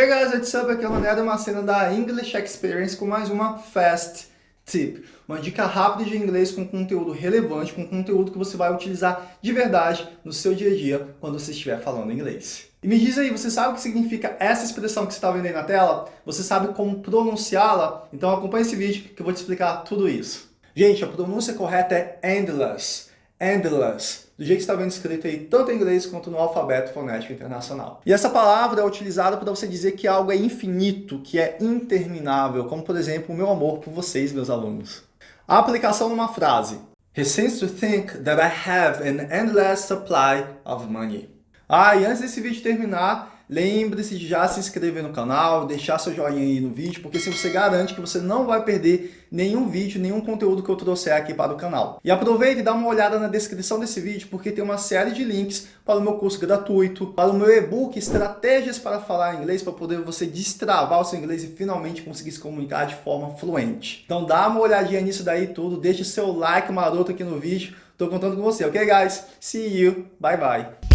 Hey guys, what's up? Aqui é o Mané uma cena da English Experience com mais uma Fast Tip. Uma dica rápida de inglês com conteúdo relevante, com conteúdo que você vai utilizar de verdade no seu dia a dia quando você estiver falando inglês. E me diz aí, você sabe o que significa essa expressão que você está vendo aí na tela? Você sabe como pronunciá-la? Então acompanhe esse vídeo que eu vou te explicar tudo isso. Gente, a pronúncia correta é endless endless, do jeito que está vendo escrito aí, tanto em inglês quanto no alfabeto fonético internacional. E essa palavra é utilizada para você dizer que algo é infinito, que é interminável, como por exemplo o meu amor por vocês, meus alunos. A aplicação numa frase. He seems to think that I have an endless supply of money. Ah, e antes desse vídeo terminar, Lembre-se de já se inscrever no canal, deixar seu joinha aí no vídeo, porque se você garante que você não vai perder nenhum vídeo, nenhum conteúdo que eu trouxer aqui para o canal. E aproveite e dá uma olhada na descrição desse vídeo, porque tem uma série de links para o meu curso gratuito, para o meu e-book Estratégias para Falar Inglês, para poder você destravar o seu inglês e finalmente conseguir se comunicar de forma fluente. Então dá uma olhadinha nisso daí tudo, deixe seu like maroto aqui no vídeo, estou contando com você, ok guys? See you, bye bye!